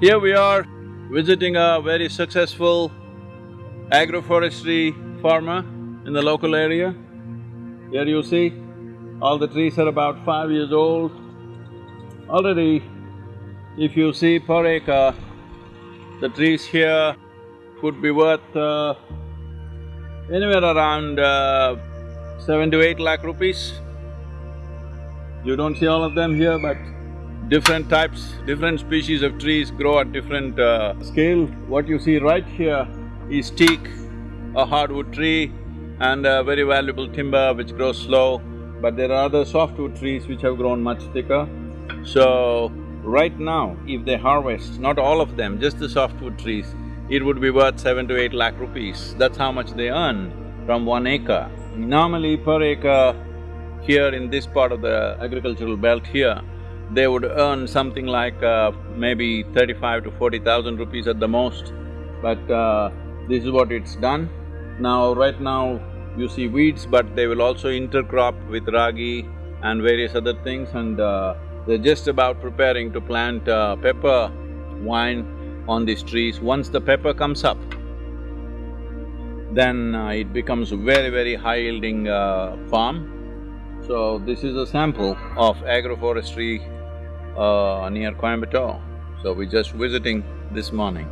Here we are visiting a very successful agroforestry farmer in the local area. Here you see, all the trees are about five years old. Already, if you see per acre, the trees here could be worth uh, anywhere around uh, seven to eight lakh rupees. You don't see all of them here, but different types, different species of trees grow at different uh, scale. What you see right here is teak, a hardwood tree and a very valuable timber which grows slow, but there are other softwood trees which have grown much thicker. So, right now, if they harvest, not all of them, just the softwood trees, it would be worth seven to eight lakh rupees. That's how much they earn from one acre. Normally, per acre, here in this part of the agricultural belt here, they would earn something like uh, maybe thirty-five to forty thousand rupees at the most. But uh, this is what it's done. Now, right now, you see weeds, but they will also intercrop with ragi and various other things and uh, they're just about preparing to plant uh, pepper vine on these trees. Once the pepper comes up, then uh, it becomes very, very high-yielding uh, farm. So, this is a sample of agroforestry uh, near Coimbatore. So we're just visiting this morning.